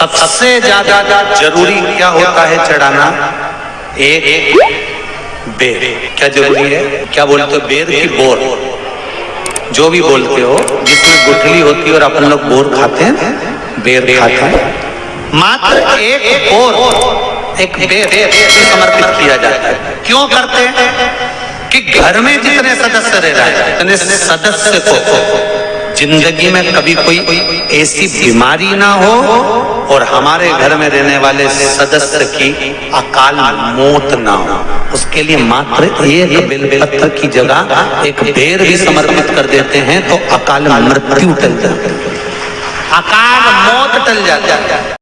सबसे ज़्यादा ज़रूरी क्या होता है चढ़ाना? एक बेर। क्या ज़रूरी है? क्या बोलते हो? बेर की बोर। जो भी बोलते हो, जिसमें गुठली होती है और अपन लोग बोर खाते हैं, बेर खाते हैं। मात्र एक बोर, एक बेर समर्पित किया जाता है। क्यों करते हैं? कि घर में जितने सदस्य रह रहे हैं सदस्य को ज़िंदगी में कभी कोई ऐसी बीमारी ना हो और हमारे घर में रहने वाले सदस्य की अकाल मौत ना हो। उसके लिए मात्र एक बेलपत्र की जगह एक बेर भी समर्पित कर देते हैं तो अकाल मृत्यु टल जाती अकाल मौत टल जाती